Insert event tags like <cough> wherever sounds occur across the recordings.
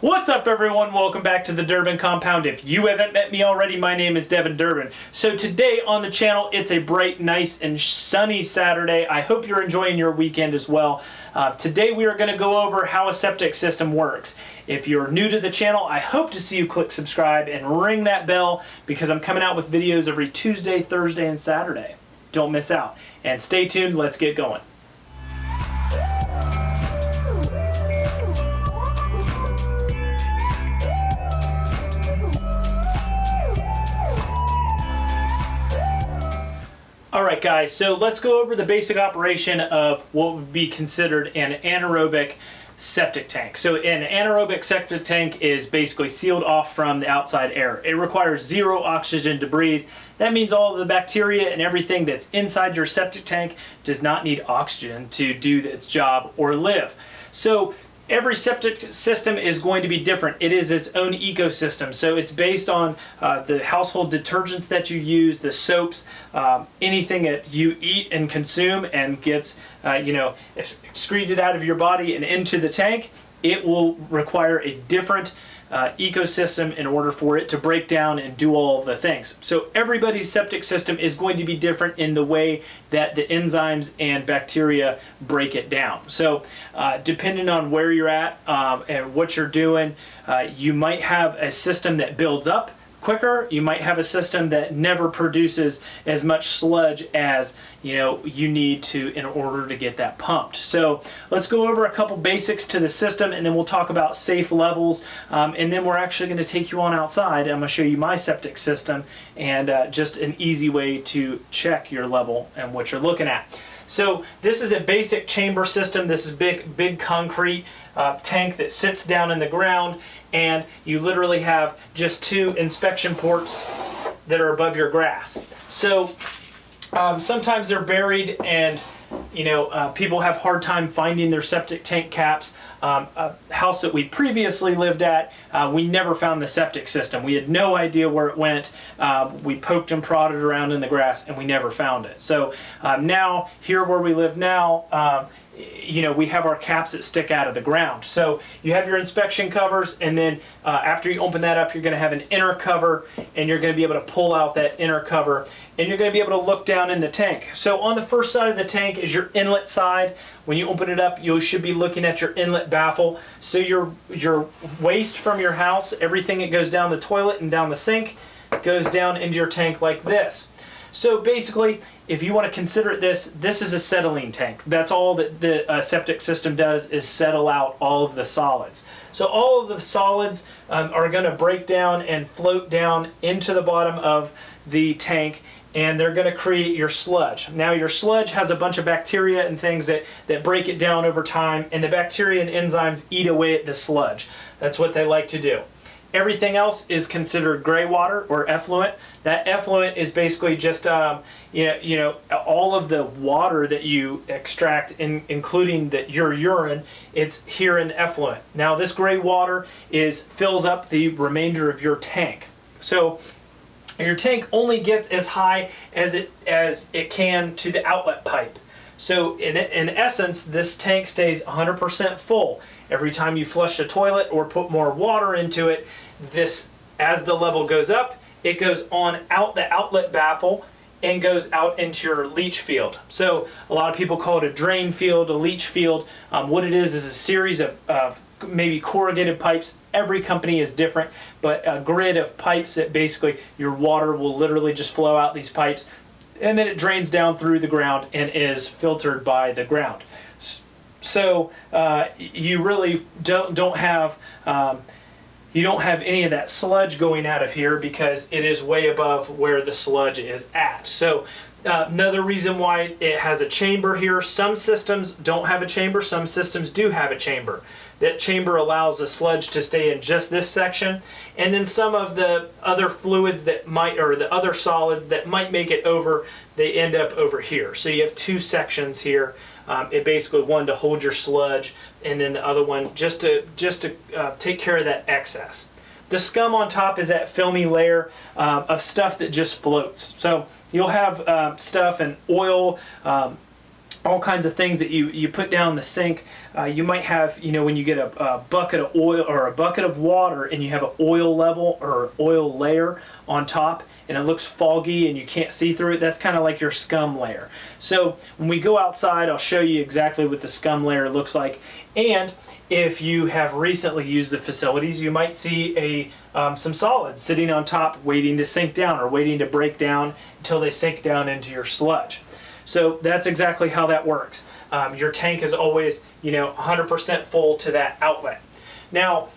What's up everyone? Welcome back to the Durbin Compound. If you haven't met me already, my name is Devin Durbin. So today on the channel, it's a bright, nice, and sunny Saturday. I hope you're enjoying your weekend as well. Uh, today we are going to go over how a septic system works. If you're new to the channel, I hope to see you click subscribe and ring that bell because I'm coming out with videos every Tuesday, Thursday, and Saturday. Don't miss out. And stay tuned, let's get going. All right, guys, so let's go over the basic operation of what would be considered an anaerobic septic tank. So an anaerobic septic tank is basically sealed off from the outside air. It requires zero oxygen to breathe. That means all the bacteria and everything that's inside your septic tank does not need oxygen to do its job or live. So every septic system is going to be different. It is its own ecosystem. So it's based on uh, the household detergents that you use, the soaps, um, anything that you eat and consume and gets, uh, you know, excreted out of your body and into the tank. It will require a different uh, ecosystem in order for it to break down and do all the things. So everybody's septic system is going to be different in the way that the enzymes and bacteria break it down. So uh, depending on where you're at um, and what you're doing, uh, you might have a system that builds up quicker. You might have a system that never produces as much sludge as you know you need to in order to get that pumped. So let's go over a couple basics to the system and then we'll talk about safe levels um, and then we're actually going to take you on outside. I'm going to show you my septic system and uh, just an easy way to check your level and what you're looking at. So this is a basic chamber system. This is big, big concrete uh, tank that sits down in the ground and you literally have just two inspection ports that are above your grass. So um, sometimes they're buried and you know, uh, people have hard time finding their septic tank caps. Um, a house that we previously lived at, uh, we never found the septic system. We had no idea where it went. Uh, we poked and prodded around in the grass and we never found it. So um, now, here where we live now, um, you know, we have our caps that stick out of the ground. So you have your inspection covers, and then uh, after you open that up, you're going to have an inner cover, and you're going to be able to pull out that inner cover, and you're going to be able to look down in the tank. So on the first side of the tank is your inlet side. When you open it up, you should be looking at your inlet baffle. So your, your waste from your house, everything that goes down the toilet and down the sink, goes down into your tank like this. So basically, if you want to consider this, this is a settling tank. That's all that the uh, septic system does is settle out all of the solids. So all of the solids um, are going to break down and float down into the bottom of the tank and they're going to create your sludge. Now your sludge has a bunch of bacteria and things that, that break it down over time and the bacteria and enzymes eat away at the sludge. That's what they like to do. Everything else is considered gray water or effluent. That effluent is basically just um, you know, you know all of the water that you extract, in, including the, your urine. It's here in the effluent. Now this gray water is fills up the remainder of your tank. So your tank only gets as high as it as it can to the outlet pipe. So in, in essence, this tank stays 100% full. Every time you flush the toilet or put more water into it, this, as the level goes up, it goes on out the outlet baffle and goes out into your leach field. So a lot of people call it a drain field, a leach field. Um, what it is is a series of, of maybe corrugated pipes. Every company is different, but a grid of pipes that basically your water will literally just flow out these pipes and then it drains down through the ground and is filtered by the ground. So uh, you really don't, don't have um, you don't have any of that sludge going out of here because it is way above where the sludge is at. So uh, another reason why it has a chamber here, some systems don't have a chamber, some systems do have a chamber. That chamber allows the sludge to stay in just this section, and then some of the other fluids that might, or the other solids that might make it over, they end up over here. So you have two sections here um, it basically one to hold your sludge, and then the other one just to just to uh, take care of that excess. The scum on top is that filmy layer uh, of stuff that just floats. So you'll have uh, stuff and oil, um, all kinds of things that you, you put down the sink. Uh, you might have, you know, when you get a, a, bucket of oil or a bucket of water and you have an oil level or oil layer on top and it looks foggy and you can't see through it, that's kind of like your scum layer. So when we go outside, I'll show you exactly what the scum layer looks like. And if you have recently used the facilities, you might see a um, some solids sitting on top waiting to sink down or waiting to break down until they sink down into your sludge. So that's exactly how that works. Um, your tank is always, you know, 100% full to that outlet. Now,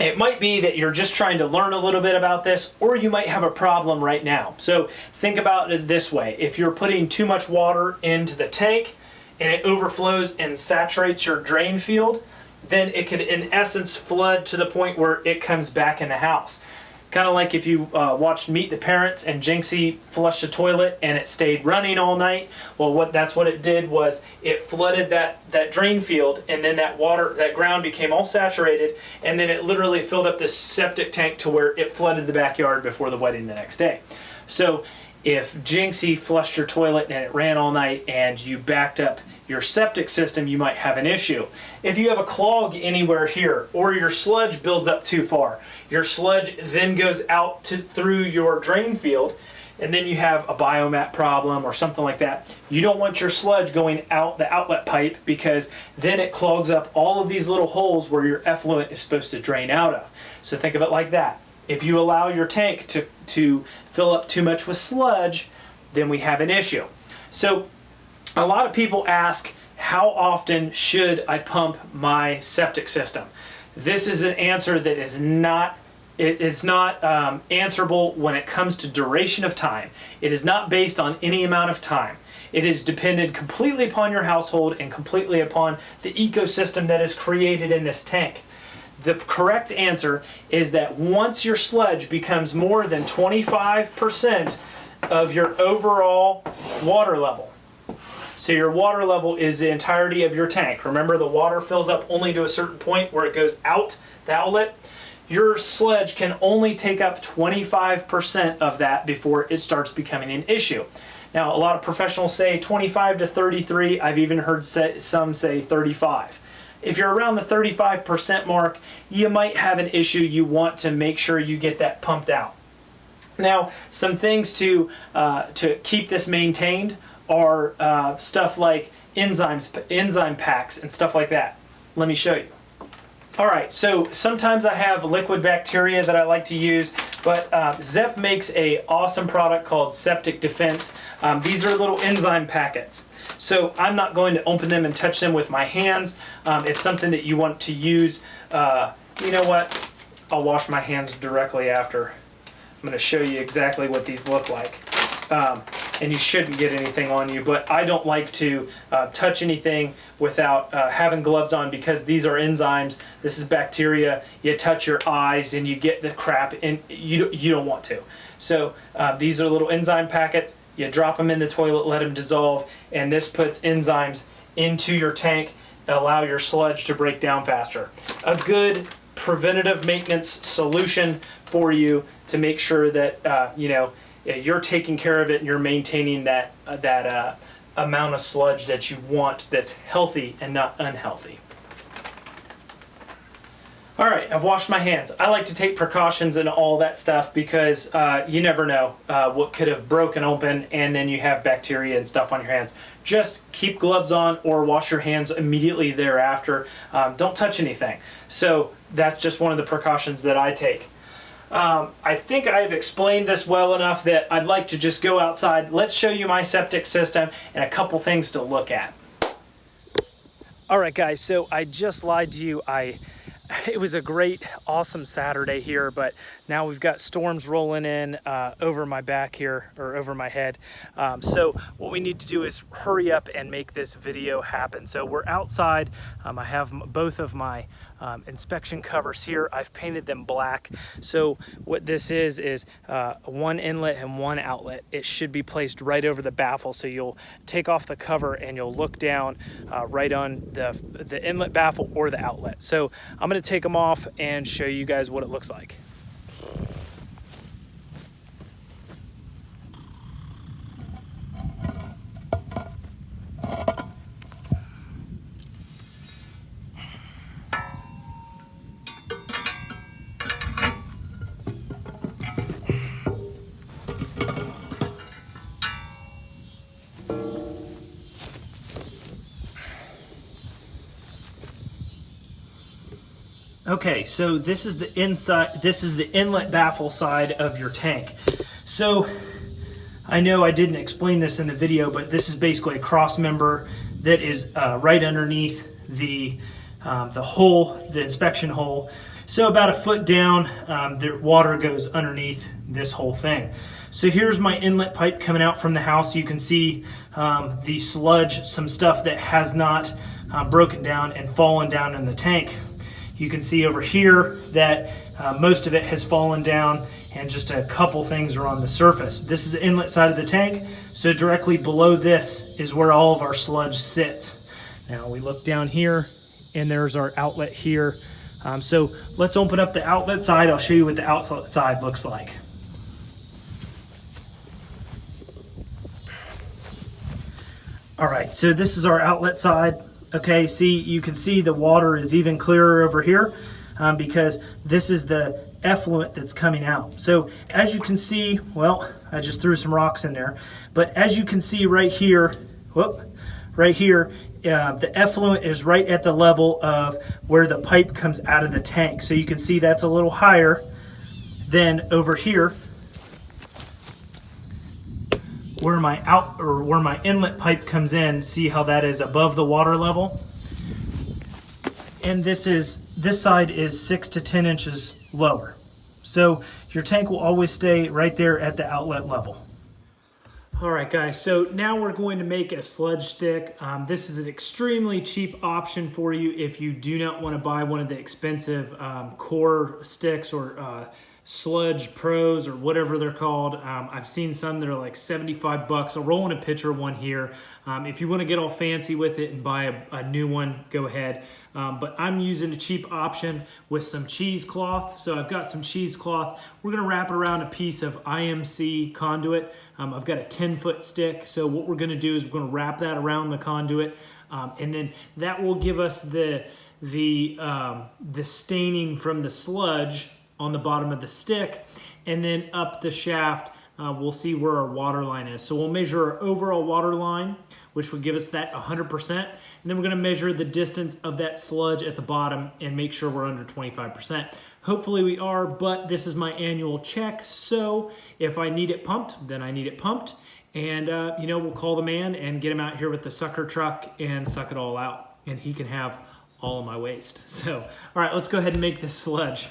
it might be that you're just trying to learn a little bit about this, or you might have a problem right now. So think about it this way. If you're putting too much water into the tank and it overflows and saturates your drain field, then it could in essence flood to the point where it comes back in the house. Kind of like if you uh, watched Meet the Parents and Jinxie flushed the toilet and it stayed running all night. Well, what that's what it did was it flooded that, that drain field and then that water, that ground became all saturated and then it literally filled up this septic tank to where it flooded the backyard before the wedding the next day. So if Jinxie flushed your toilet and it ran all night and you backed up your septic system, you might have an issue. If you have a clog anywhere here or your sludge builds up too far, your sludge then goes out to, through your drain field and then you have a biomat problem or something like that. You don't want your sludge going out the outlet pipe because then it clogs up all of these little holes where your effluent is supposed to drain out of. So think of it like that. If you allow your tank to, to fill up too much with sludge, then we have an issue. So a lot of people ask, how often should I pump my septic system? This is an answer that is not it is not um, answerable when it comes to duration of time. It is not based on any amount of time. It is dependent completely upon your household and completely upon the ecosystem that is created in this tank. The correct answer is that once your sludge becomes more than 25% of your overall water level, so your water level is the entirety of your tank. Remember the water fills up only to a certain point where it goes out the outlet. Your sludge can only take up 25% of that before it starts becoming an issue. Now a lot of professionals say 25 to 33. I've even heard some say 35. If you're around the 35% mark, you might have an issue. You want to make sure you get that pumped out. Now, some things to, uh, to keep this maintained are uh, stuff like enzymes, enzyme packs and stuff like that. Let me show you. All right, so sometimes I have liquid bacteria that I like to use, but uh, ZEP makes a awesome product called Septic Defense. Um, these are little enzyme packets. So I'm not going to open them and touch them with my hands. Um, it's something that you want to use. Uh, you know what? I'll wash my hands directly after. I'm going to show you exactly what these look like. Um, and you shouldn't get anything on you. But I don't like to uh, touch anything without uh, having gloves on because these are enzymes. This is bacteria. You touch your eyes and you get the crap, and you you don't want to. So uh, these are little enzyme packets. You drop them in the toilet, let them dissolve, and this puts enzymes into your tank, allow your sludge to break down faster. A good preventative maintenance solution for you to make sure that uh, you know you're taking care of it and you're maintaining that, uh, that uh, amount of sludge that you want that's healthy and not unhealthy. All right, I've washed my hands. I like to take precautions and all that stuff because uh, you never know uh, what could have broken open and then you have bacteria and stuff on your hands. Just keep gloves on or wash your hands immediately thereafter. Um, don't touch anything. So that's just one of the precautions that I take. Um, I think I've explained this well enough that I'd like to just go outside. Let's show you my septic system and a couple things to look at. All right, guys, so I just lied to you. I <laughs> it was a great, awesome Saturday here, but now we've got storms rolling in uh, over my back here, or over my head. Um, so what we need to do is hurry up and make this video happen. So we're outside. Um, I have both of my um, inspection covers here. I've painted them black. So what this is, is uh, one inlet and one outlet. It should be placed right over the baffle. So you'll take off the cover and you'll look down uh, right on the, the inlet baffle or the outlet. So I'm gonna take them off and show you guys what it looks like. Okay, so this is the inside, this is the inlet baffle side of your tank. So I know I didn't explain this in the video, but this is basically a cross member that is uh, right underneath the, um, the hole, the inspection hole. So about a foot down, um, the water goes underneath this whole thing. So here's my inlet pipe coming out from the house. You can see um, the sludge, some stuff that has not uh, broken down and fallen down in the tank. You can see over here that uh, most of it has fallen down and just a couple things are on the surface. This is the inlet side of the tank, so directly below this is where all of our sludge sits. Now we look down here and there's our outlet here. Um, so let's open up the outlet side. I'll show you what the outlet side looks like. All right, so this is our outlet side. Okay, see, you can see the water is even clearer over here um, because this is the effluent that's coming out. So as you can see, well, I just threw some rocks in there, but as you can see right here, whoop, right here, uh, the effluent is right at the level of where the pipe comes out of the tank. So you can see that's a little higher than over here where my out or where my inlet pipe comes in. See how that is above the water level? And this is this side is six to 10 inches lower. So your tank will always stay right there at the outlet level. All right, guys, so now we're going to make a sludge stick. Um, this is an extremely cheap option for you if you do not want to buy one of the expensive um, core sticks or uh, sludge pros or whatever they're called. Um, I've seen some that are like 75 bucks. I'll roll in a pitcher one here. Um, if you want to get all fancy with it and buy a, a new one, go ahead. Um, but I'm using a cheap option with some cheesecloth. So I've got some cheesecloth. We're gonna wrap it around a piece of IMC conduit. Um, I've got a 10 foot stick. So what we're gonna do is we're gonna wrap that around the conduit. Um, and then that will give us the, the, um, the staining from the sludge on the bottom of the stick. And then up the shaft, uh, we'll see where our water line is. So we'll measure our overall water line, which would give us that 100%. And then we're gonna measure the distance of that sludge at the bottom and make sure we're under 25%. Hopefully we are, but this is my annual check. So if I need it pumped, then I need it pumped. And uh, you know, we'll call the man and get him out here with the sucker truck and suck it all out. And he can have all of my waste. <laughs> So, all right, let's go ahead and make this sludge.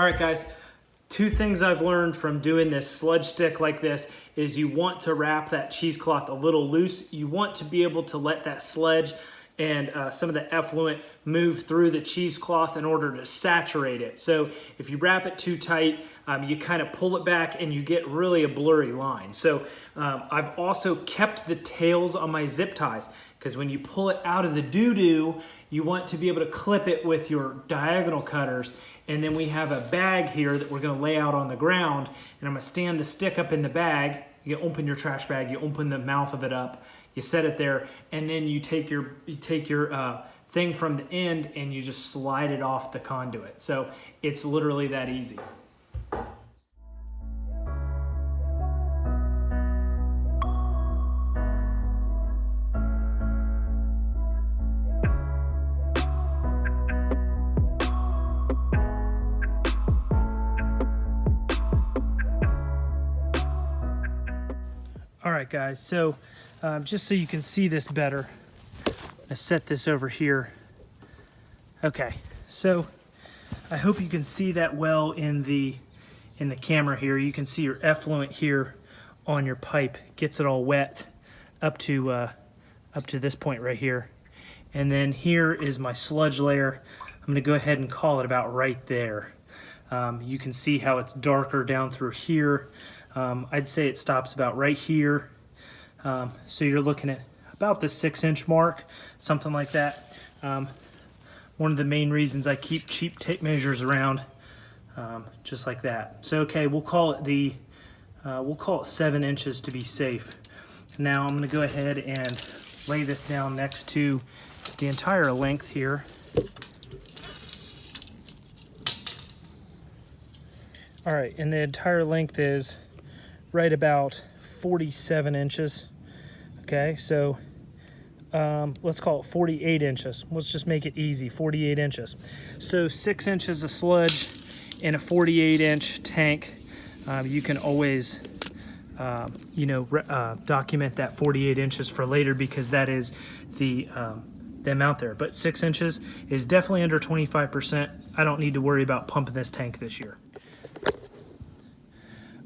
All right, guys, two things I've learned from doing this sludge stick like this is you want to wrap that cheesecloth a little loose. You want to be able to let that sludge and uh, some of the effluent move through the cheesecloth in order to saturate it. So if you wrap it too tight, um, you kind of pull it back and you get really a blurry line. So um, I've also kept the tails on my zip ties because when you pull it out of the doo-doo, you want to be able to clip it with your diagonal cutters. And then we have a bag here that we're gonna lay out on the ground and I'm gonna stand the stick up in the bag. You open your trash bag, you open the mouth of it up, you set it there, and then you take your, you take your uh, thing from the end and you just slide it off the conduit. So it's literally that easy. Right, guys, so um, just so you can see this better, I set this over here. Okay, so I hope you can see that well in the in the camera here. You can see your effluent here on your pipe gets it all wet up to uh, up to this point right here. And then here is my sludge layer. I'm gonna go ahead and call it about right there. Um, you can see how it's darker down through here. Um, I'd say it stops about right here. Um, so you're looking at about the six inch mark, something like that. Um, one of the main reasons I keep cheap tape measures around, um, just like that. So okay, we'll call it the, uh, we'll call it seven inches to be safe. Now I'm going to go ahead and lay this down next to the entire length here. All right, and the entire length is right about 47 inches. Okay, so um, let's call it 48 inches. Let's just make it easy, 48 inches. So six inches of sludge in a 48 inch tank. Um, you can always, um, you know, uh, document that 48 inches for later because that is the, um, the amount there. But six inches is definitely under 25%. I don't need to worry about pumping this tank this year.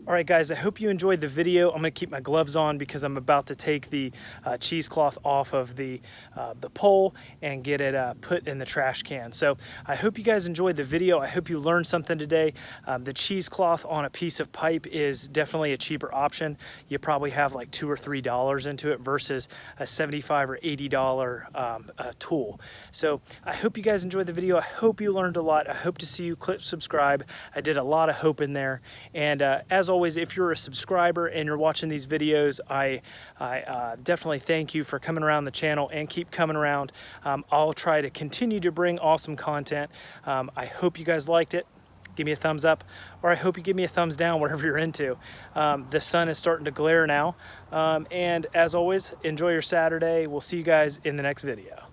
All right, guys, I hope you enjoyed the video. I'm gonna keep my gloves on because I'm about to take the uh, cheesecloth off of the, uh, the pole and get it uh, put in the trash can. So I hope you guys enjoyed the video. I hope you learned something today. Um, the cheesecloth on a piece of pipe is definitely a cheaper option. You probably have like two or three dollars into it versus a 75 or 80 dollar um, tool. So I hope you guys enjoyed the video. I hope you learned a lot. I hope to see you click subscribe. I did a lot of hope in there. And uh, as always, if you're a subscriber and you're watching these videos, I, I uh, definitely thank you for coming around the channel and keep coming around. Um, I'll try to continue to bring awesome content. Um, I hope you guys liked it. Give me a thumbs up, or I hope you give me a thumbs down, <laughs> whatever you're into. Um, the sun is starting to glare now. Um, and as always, enjoy your Saturday. We'll see you guys in the next video.